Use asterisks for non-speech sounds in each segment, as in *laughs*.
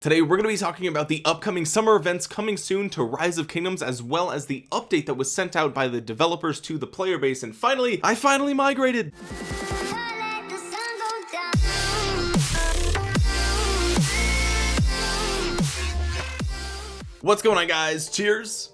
Today we're going to be talking about the upcoming summer events coming soon to Rise of Kingdoms as well as the update that was sent out by the developers to the player base. And finally I finally migrated. What's going on guys? Cheers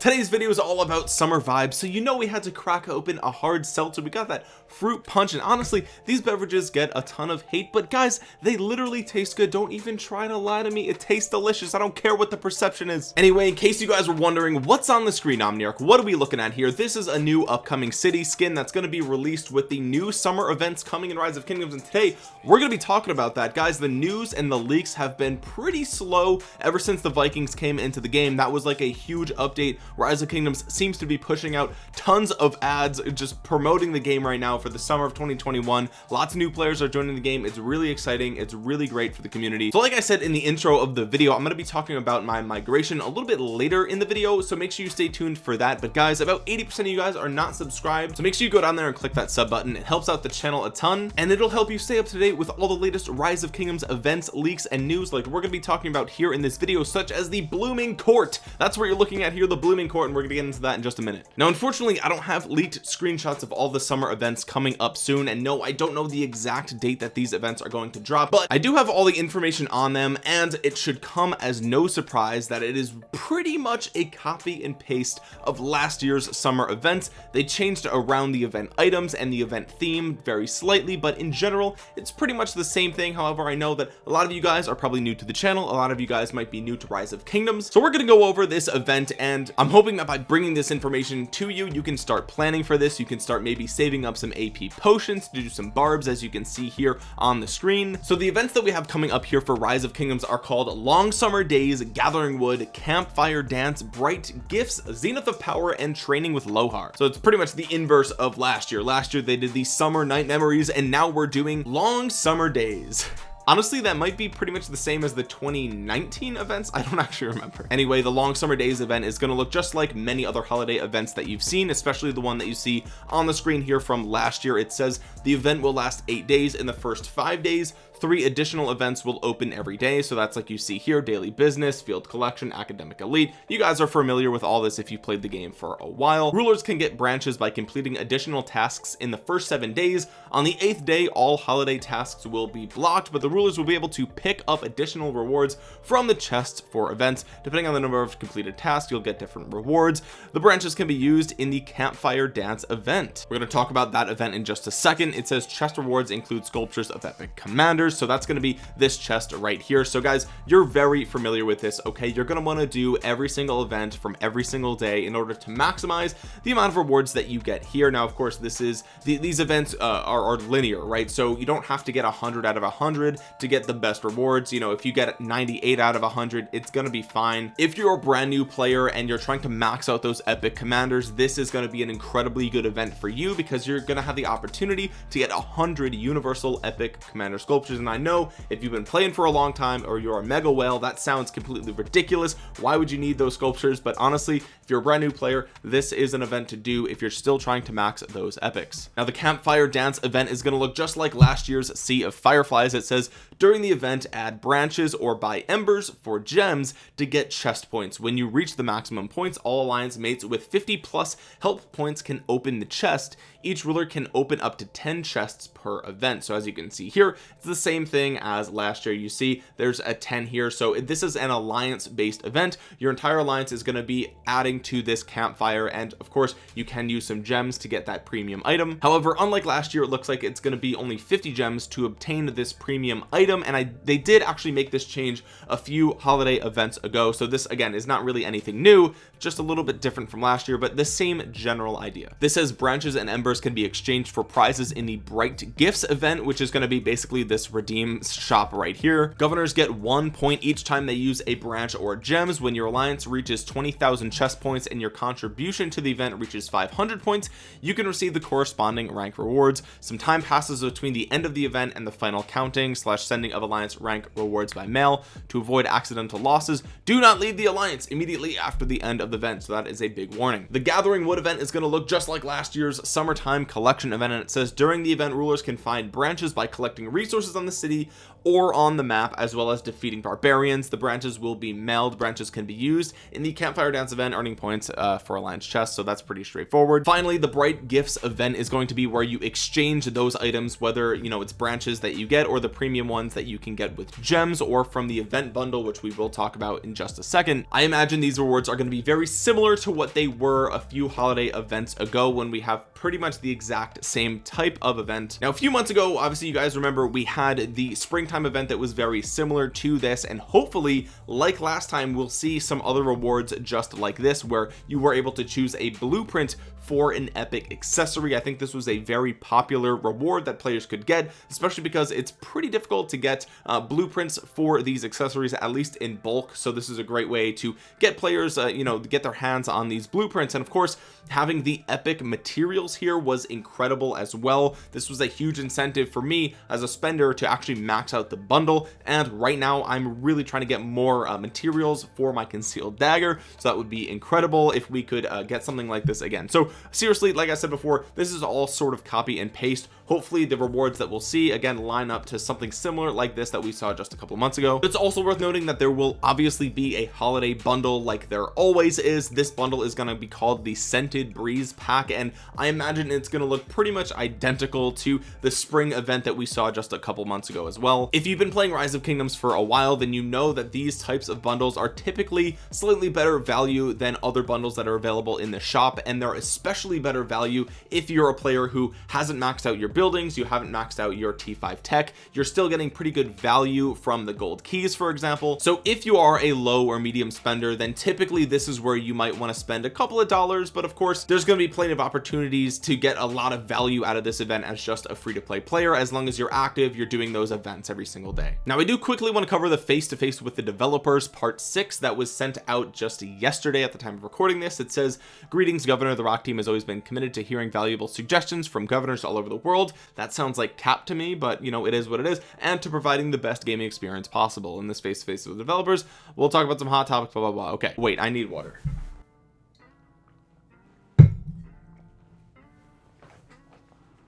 today's video is all about summer vibes so you know we had to crack open a hard seltzer. We got that fruit punch and honestly these beverages get a ton of hate but guys they literally taste good. Don't even try to lie to me. It tastes delicious. I don't care what the perception is. Anyway in case you guys were wondering what's on the screen Omniarch what are we looking at here? This is a new upcoming city skin that's going to be released with the new summer events coming in Rise of Kingdoms and today we're going to be talking about that. Guys the news and the leaks have been pretty slow ever since the Vikings came into the game. That was like a huge update rise of kingdoms seems to be pushing out tons of ads just promoting the game right now for the summer of 2021 lots of new players are joining the game. It's really exciting. It's really great for the community. So like I said in the intro of the video I'm going to be talking about my migration a little bit later in the video so make sure you stay tuned for that. But guys about 80% of you guys are not subscribed so make sure you go down there and click that sub button. It helps out the channel a ton and it'll help you stay up to date with all the latest rise of kingdoms events leaks and news like we're going to be talking about here in this video such as the blooming court. That's what you're looking at here the blooming court and we're gonna get into that in just a minute. Now unfortunately I don't have leaked screenshots of all the summer events coming up soon and no I don't know the exact date that these events are going to drop but I do have all the information on them and it should come as no surprise that it is pretty much a copy and paste of last year's summer events. They changed around the event items and the event theme very slightly but in general it's pretty much the same thing. However I know that a lot of you guys are probably new to the channel. A lot of you guys might be new to rise of kingdoms. So we're to go over this event and I'm hoping that by bringing this information to you you can start planning for this. You can start maybe saving up some AP potions to do some barbs as you can see here on the screen. So the events that we have coming up here for rise of kingdoms are called long summer days gathering wood campfire dance bright gifts zenith of power and training with lohar. So it's pretty much the inverse of last year. Last year they did the summer night memories and now we're doing long summer days *laughs* honestly that might be pretty much the same as the 2019 events. I don't *laughs* actually remember. Anyway the long summer days event is going to look just like many other holiday events that you've seen especially the one that you see on the screen here from last year. It says the event will last eight days. In the first five days three additional events will open every day. So that's like you see here daily business field collection academic elite. You guys are familiar with all this if you played the game for a while. Rulers can get branches by completing additional tasks in the first seven days. On the eighth day all holiday tasks will be blocked but the rulers will be able to pick up additional rewards from the chests for events. Depending on the number of completed tasks you'll get different rewards. The branches can be used in the campfire dance event. We're going to talk about that event in just a second. It says chest rewards include sculptures of epic commanders so that's going to be this chest right here. So guys you're very familiar with this okay? You're going to want to do every single event from every single day in order to maximize the amount of rewards that you get here. Now of course this is the, these events uh, are, are, linear right? So you don't have to get 100 out of 100 to get the best rewards. You know if you get 98 out of 100 it's going to be fine. If you're a brand new player and you're trying to max out those epic commanders this is going to be an incredibly good event for you because you're going to have the opportunity to get 100 universal epic commander sculptures and I know. If you've been playing for a long time or you're a mega whale that sounds completely ridiculous. Why would you need those sculptures? But honestly if you're a brand new player this is an event to do if you're still trying to max those epics. Now the campfire dance event is going to look just like last year's sea of fireflies. It says during the event add branches or buy embers for gems to get chest points. When you reach the maximum points all alliance mates with 50 plus help points can open the chest. Each ruler can open up to 10 chests per event. So as you can see here it's the same thing as last year. You see there's a 10 here. So this is an alliance based event. Your entire alliance is going to be adding to this campfire. And of course you can use some gems to get that premium item. However unlike last year it looks like it's going to be only 50 gems to obtain this premium item. And I they did actually make this change a few holiday events ago. So this again is not really anything new just a little bit different from last year but the same general idea. This says branches and embers can be exchanged for prizes in the bright gifts event which is going to be basically this redeem shop right here. Governors get one point each time they use a branch or gems. When your alliance reaches 20,000 chest points and your contribution to the event reaches 500 points you can receive the corresponding rank rewards. Some time passes between the end of the event and the final counting slash sending of alliance rank rewards by mail. To avoid accidental losses do not leave the alliance immediately after the end of the event. So that is a big warning. The gathering wood event is going to look just like last year's summertime collection event. And it says during the event rulers can find branches by collecting resources on the city or on the map as well as defeating barbarians. The branches will be mailed. Branches can be used in the campfire dance event earning points uh, for alliance chest so that's pretty straightforward. Finally the bright gifts event is going to be where you exchange those items whether you know it's branches that you get or the premium ones that you can get with gems or from the event bundle which we will talk about in just a second. I imagine these rewards are going to be very similar to what they were a few holiday events ago when we have pretty much the exact same type of event. Now a few months ago obviously you guys remember we had the springtime event that was very similar to this and hopefully like last time we'll see some other rewards just like this where you were able to choose a blueprint for an epic accessory. I think this was a very popular reward that players could get especially because it's pretty difficult to get uh, blueprints for these accessories at least in bulk. So this is a great way to get players uh, you know get their hands on these blueprints. And of course having the epic materials here was incredible as well. This was a huge incentive for me as a spender to actually max out the bundle. And right now I'm really trying to get more uh, materials for my concealed dagger. So that would be incredible if we could uh, get something like this again. So seriously like I said before this is all sort of copy and paste. Hopefully the rewards that we'll see again line up to something similar like this that we saw just a couple months ago. It's also worth noting that there will obviously be a holiday bundle like there always is. This bundle is going to be called the scented breeze pack and I imagine it's going to look pretty much identical to the spring event that we saw just a couple months ago as well. If you've been playing rise of kingdoms for a while then you know that these types of bundles are typically slightly better value than other bundles that are available in the shop and they're especially better value if you're a player who hasn't maxed out your buildings you haven't maxed out your t5 tech you're still getting pretty good value from the gold keys for example. So if you are a low or medium spender then typically this is where you might want to spend a couple of dollars but of course there's going to be plenty of opportunities to get a lot of value out of this event as just a free-to-play player as long as you're active you're doing those events every single day. Now I do quickly want to cover the face-to-face -face with the developers part six that was sent out just yesterday at the time of recording this. It says greetings governor the rock team has always been committed to hearing valuable suggestions from governors all over the world. That sounds like cap to me but you know it is what it is and to providing the best gaming experience possible. In this face to face with developers we'll talk about some hot topics blah blah blah. Okay wait I need water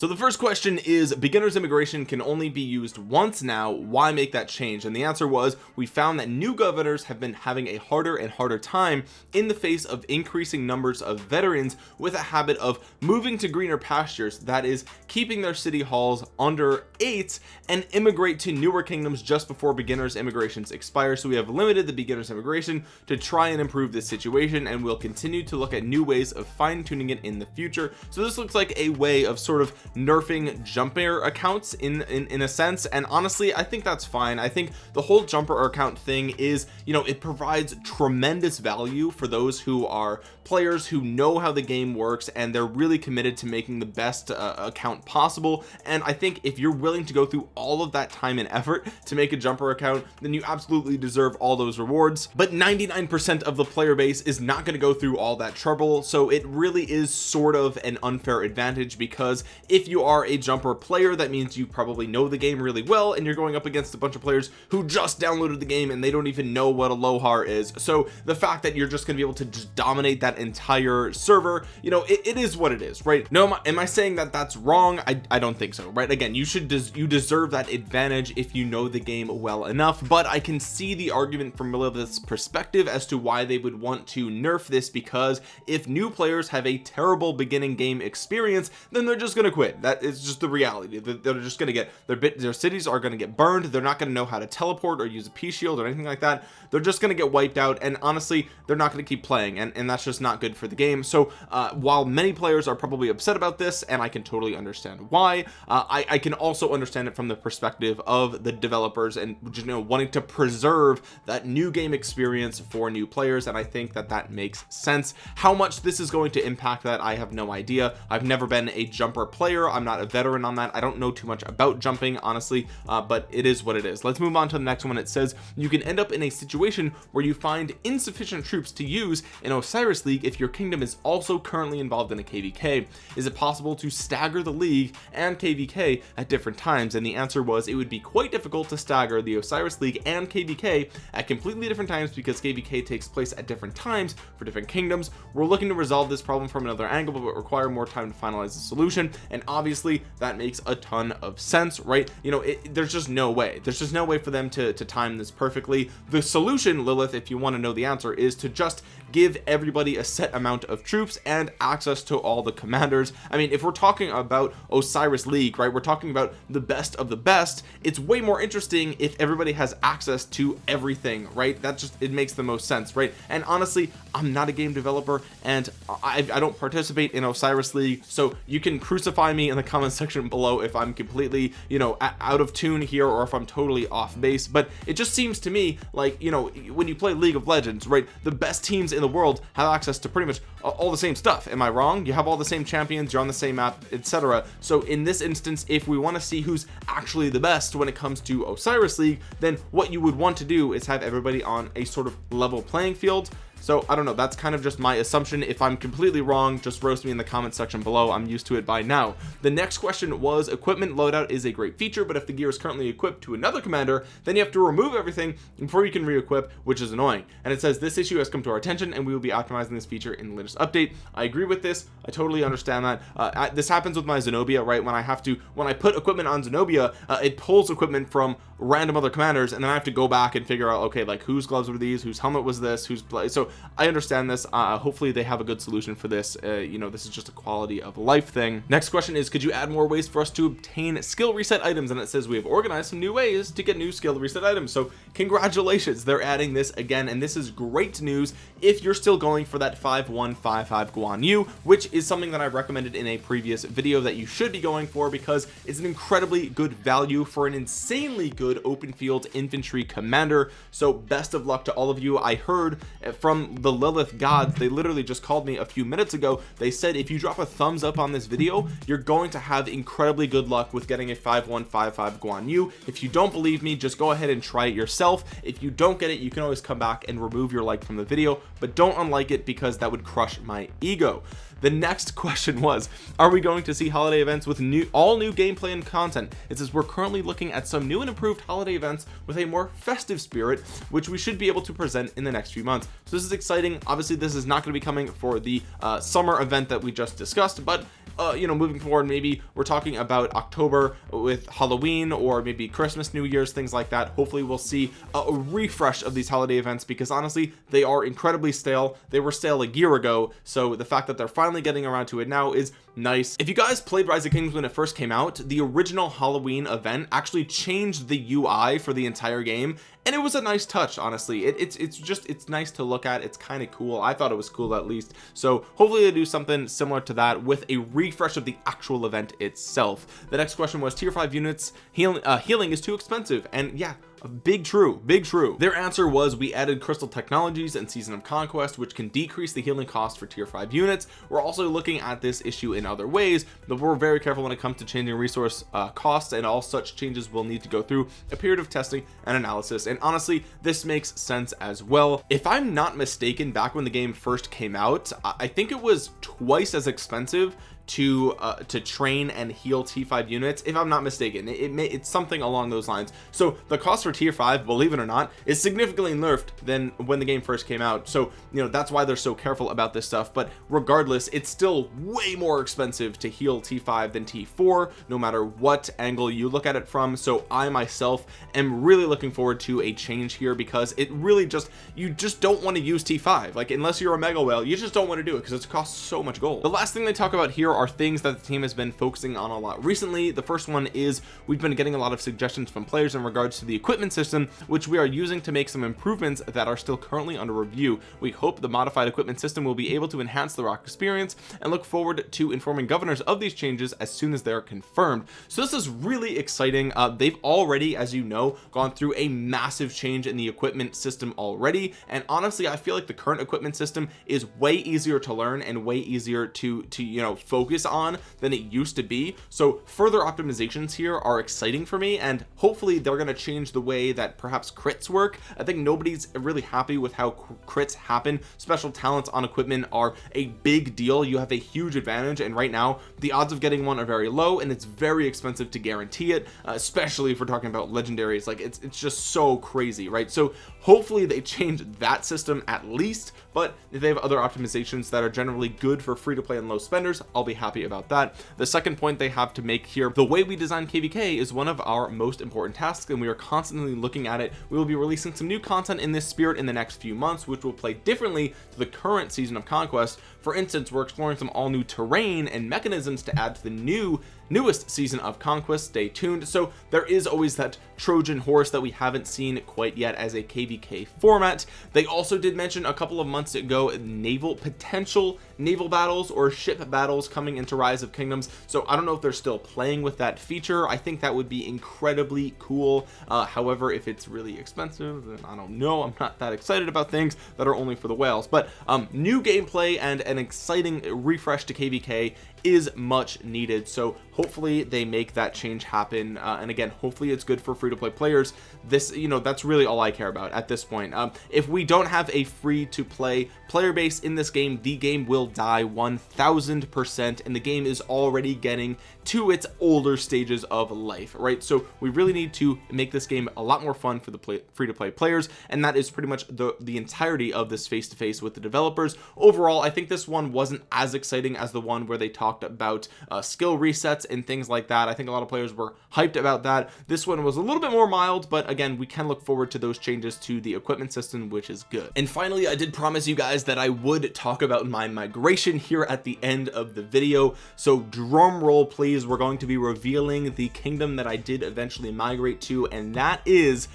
so the first question is beginners immigration can only be used once now. Why make that change? And the answer was we found that new governors have been having a harder and harder time in the face of increasing numbers of veterans with a habit of moving to greener pastures that is keeping their city halls under eight and immigrate to newer kingdoms just before beginners immigrations expire. So we have limited the beginners immigration to try and improve this situation and we'll continue to look at new ways of fine-tuning it in the future. So this looks like a way of sort of nerfing jumper accounts in, in in a sense and honestly I think that's fine. I think the whole jumper account thing is you know it provides tremendous value for those who are players who know how the game works and they're really committed to making the best uh, account possible. And I think if you're willing to go through all of that time and effort to make a jumper account then you absolutely deserve all those rewards. But 99% of the player base is not going to go through all that trouble so it really is sort of an unfair advantage because if you are a jumper player that means you probably know the game really well and you're going up against a bunch of players who just downloaded the game and they don't even know what a lohar is. So the fact that you're just going to be able to just dominate that entire server you know it, it is what it is right? No am I, am I saying that that's wrong? I, I don't think so right? Again you should des you deserve that advantage if you know the game well enough but I can see the argument from Lilith's perspective as to why they would want to nerf this because if new players have a terrible beginning game experience then they're just going to quit. That is just the reality. They're just going to get their bit their cities are going to get burned. They're not going to know how to teleport or use a p shield or anything like that. They're just going to get wiped out and honestly they're not going to keep playing and, and that's just not good for the game. So uh, while many players are probably upset about this and I can totally understand why uh, I, I can also understand it from the perspective of the developers and you know wanting to preserve that new game experience for new players and I think that that makes sense. How much this is going to impact that I have no idea. I've never been a jumper player player. I'm not a veteran on that. I don't know too much about jumping honestly uh, but it is what it is. Let's move on to the next one. It says you can end up in a situation where you find insufficient troops to use in Osiris League if your kingdom is also currently involved in a KVK is it possible to stagger the league and KVK at different times? And the answer was it would be quite difficult to stagger the Osiris League and KVK at completely different times because KVK takes place at different times for different kingdoms. We're looking to resolve this problem from another angle but require more time to finalize the solution and obviously that makes a ton of sense right? You know it, there's just no way. There's just no way for them to, to time this perfectly. The solution Lilith if you want to know the answer is to just give everybody a set amount of troops and access to all the commanders. I mean if we're talking about Osiris League right we're talking about the best of the best it's way more interesting if everybody has access to everything right? That just it makes the most sense right? And honestly I'm not a game developer and I, I don't participate in Osiris League so you can crucify me in the comment *laughs* section below if I'm completely you know out of tune here or if I'm totally off base but it just seems to me like you know when you play League of Legends right the best teams in the world have access to pretty much all the same stuff. Am I wrong? You have all the same champions you're on the same map etc so in this instance if we want to see who's actually the best when it comes to Osiris League then what you would want to do is have everybody on a sort of level playing field so I don't know that's kind of just my assumption. If I'm completely wrong just roast me in the comment section below. I'm used to it by now. The next question was equipment loadout is a great feature but if the gear is currently equipped to another commander then you have to remove everything before you can re-equip which is annoying. And it says this issue has come to our attention and we will be optimizing this feature in the latest update. I agree with this. I totally understand that. Uh, this happens with my Zenobia right? When I have to when I put equipment on Zenobia uh, it pulls equipment from random other commanders and then I have to go back and figure out okay like whose gloves were these whose helmet was this whose so I understand this uh, hopefully they have a good solution for this uh, you know this is just a quality of life thing. Next question is could you add more ways for us to obtain skill reset items? And it says we have organized some new ways to get new skill reset items. So congratulations they're adding this again and this is great news if you're still going for that 5155 Guan Yu which is something that I recommended in a previous video that you should be going for because it's an incredibly good value for an insanely good open field infantry commander. So best of luck to all of you. I heard from the Lilith gods they literally just called me a few minutes ago. They said if you drop a thumbs up on this video you're going to have incredibly good luck with getting a 5155 Guan Yu. If you don't believe me just go ahead and try it yourself. If you don't get it you can always come back and remove your like from the video but don't unlike it because that would crush my ego the next question was are we going to see holiday events with new all new gameplay and content? It says we're currently looking at some new and improved holiday events with a more festive spirit which we should be able to present in the next few months. So this is exciting. Obviously this is not going to be coming for the uh, summer event that we just discussed but uh, you know moving forward maybe we're talking about October with Halloween or maybe Christmas New Year's things like that. Hopefully we'll see a refresh of these holiday events because honestly they are incredibly stale. They were stale a year ago. So the fact that they're finally getting around to it now is nice. If you guys played rise of kings when it first came out the original halloween event actually changed the ui for the entire game and it was a nice touch honestly. It, it's it's just it's nice to look at. It's kind of cool. I thought it was cool at least. So hopefully they do something similar to that with a refresh of the actual event itself. The next question was tier 5 units healing uh, healing is too expensive. And yeah big true big true. Their answer was we added crystal technologies and season of conquest which can decrease the healing cost for tier 5 units. We're also looking at this issue in other ways but we're very careful when it comes to changing resource uh, costs and all such changes will need to go through a period of testing and analysis. And honestly this makes sense as well. If I'm not mistaken back when the game first came out I think it was twice as expensive to uh, to train and heal t5 units if i'm not mistaken. It, it may it's something along those lines. So the cost for tier 5 believe it or not is significantly nerfed than when the game first came out. So you know that's why they're so careful about this stuff. But regardless it's still way more expensive to heal t5 than t4 no matter what angle you look at it from. So i myself am really looking forward to a change here because it really just you just don't want to use t5 like unless you're a mega whale you just don't want to do it because it costs so much gold. The last thing they talk about here things that the team has been focusing on a lot recently. The first one is we've been getting a lot of suggestions from players in regards to the equipment system which we are using to make some improvements that are still currently under review. We hope the modified equipment system will be able to enhance the rock experience and look forward to informing governors of these changes as soon as they're confirmed. So this is really exciting. Uh, they've already as you know gone through a massive change in the equipment system already. And honestly I feel like the current equipment system is way easier to learn and way easier to to you know focus focus on than it used to be. So further optimizations here are exciting for me and hopefully they're going to change the way that perhaps crits work. I think nobody's really happy with how crits happen. Special talents on equipment are a big deal. You have a huge advantage and right now the odds of getting one are very low and it's very expensive to guarantee it uh, especially if we're talking about legendaries. Like it's it's just so crazy right? So hopefully they change that system at least but if they have other optimizations that are generally good for free to play and low spenders I'll be happy about that. The second point they have to make here the way we design kvk is one of our most important tasks and we are constantly looking at it. We will be releasing some new content in this spirit in the next few months which will play differently to the current season of conquest for instance we're exploring some all new terrain and mechanisms to add to the new newest season of conquest. Stay tuned. So there is always that trojan horse that we haven't seen quite yet as a kvk format. They also did mention a couple of months ago naval potential naval battles or ship battles coming into rise of kingdoms. So i don't know if they're still playing with that feature. I think that would be incredibly cool. Uh, however if it's really expensive then i don't know. I'm not that excited about things that are only for the whales. But um new gameplay and an exciting refresh to kvk is much needed. So hopefully they make that change happen. Uh, and again hopefully it's good for free-to-play players. This you know that's really all I care about at this point. Um, if we don't have a free-to-play player base in this game the game will die 1000 percent and the game is already getting to its older stages of life right? So we really need to make this game a lot more fun for the play, free-to-play players and that is pretty much the the entirety of this face-to-face -face with the developers. Overall I think this one wasn't as exciting as the one where they talked about uh, skill resets and things like that. I think a lot of players were hyped about that. This one was a little bit more mild but again we can look forward to those changes to the equipment system which is good. And finally I did promise you guys that I would talk about my migration here at the end of the video. So drum roll please. We're going to be revealing the kingdom that I did eventually migrate to and that is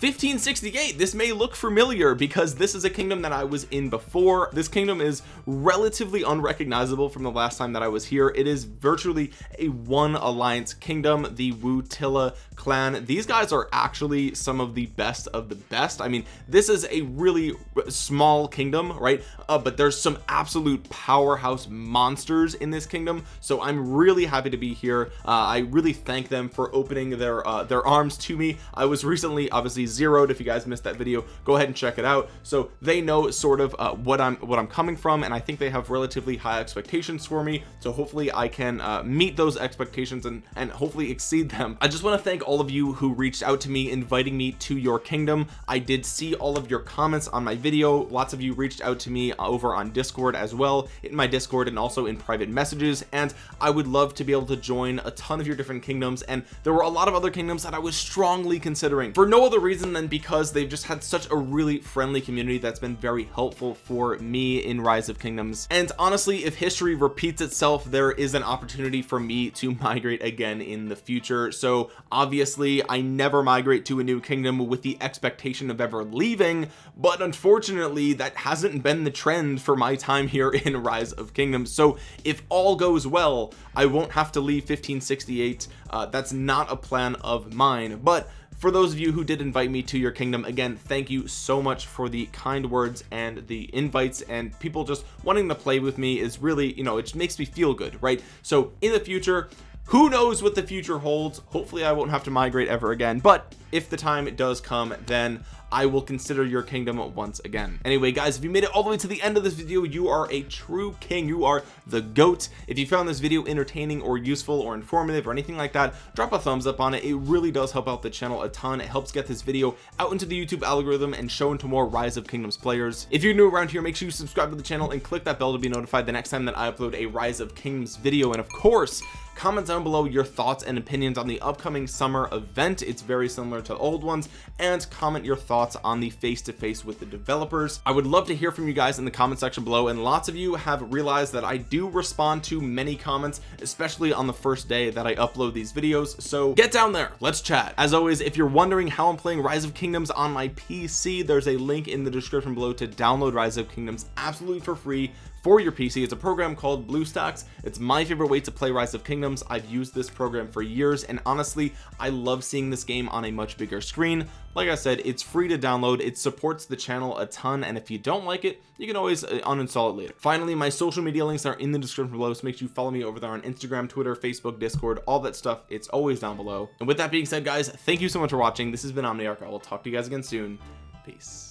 1568 this may look familiar because this is a kingdom that I was in before. This kingdom is relatively unrecognizable from the last time that I was here. It is virtually a one alliance kingdom the Wutilla clan. These guys are actually some of the best of the best. I mean this is a really small kingdom right? Uh, but there's some absolute powerhouse monsters in this kingdom. So I'm really happy to be here. Uh, I really thank them for opening their uh, their arms to me. I was recently obviously zeroed. If you guys missed that video go ahead and check it out. So they know sort of uh, what I'm what I'm coming from and I think they have relatively high expectations for me. So hopefully I can uh, meet those expectations and and hopefully exceed them. I just want to thank all of you who reached out to me inviting me to your kingdom. I did see all of your comments on my video. Lots of you reached out to me over on discord as well in my discord and also in private messages. And I would love to be able to join a ton of your different kingdoms. And there were a lot of other kingdoms that I was strongly considering. For no other reason reason than because they've just had such a really friendly community that's been very helpful for me in rise of kingdoms. And honestly if history repeats itself there is an opportunity for me to *laughs* migrate again in the future. So obviously I never migrate to a new kingdom with the expectation of ever leaving but unfortunately that hasn't been the trend for my time here in *laughs* rise of kingdoms. So if all goes well I won't have to leave 1568 uh, that's not a plan of mine. But for those of you who did invite me to your kingdom again thank you so much for the kind words and the invites and people just wanting to play with me is really you know it makes me feel good right? So in the future who knows what the future holds? Hopefully I won't have to migrate ever again but if the time does come then I will consider your kingdom once again. Anyway guys if you made it all the way to the end of this video you are a true king. You are the goat. If you found this video entertaining or useful or informative or anything like that drop a thumbs up on it. It really does help out the channel a ton. It helps get this video out into the YouTube algorithm and shown to more rise of kingdoms players. If you're new around here make sure you subscribe to the channel and click that bell to be notified the next time that I upload a rise of kingdoms video. And of course comment down below your thoughts and opinions on the upcoming summer event. It's very similar to old ones and comment your thoughts on the face-to-face -face with the developers. I would love to hear from you guys in the comment section below and lots of you have realized that I do respond to many comments especially on the first day that I upload these videos so get down there let's chat. As always if you're wondering how I'm playing rise of kingdoms on my PC there's a link in the description below to download rise of kingdoms absolutely for free for your PC it's a program called BlueStacks it's my favorite way to play Rise of Kingdoms. I've used this program for years and honestly I love seeing this game on a much bigger screen. Like I said it's free to download. It supports the channel a ton and if you don't like it you can always uh, uninstall it later. Finally my social media links are in the description below so make sure you follow me over there on Instagram Twitter Facebook Discord all that stuff. It's always down below. And with that being said guys thank you so much for watching. This has been Omniarch. I will talk to you guys again soon. Peace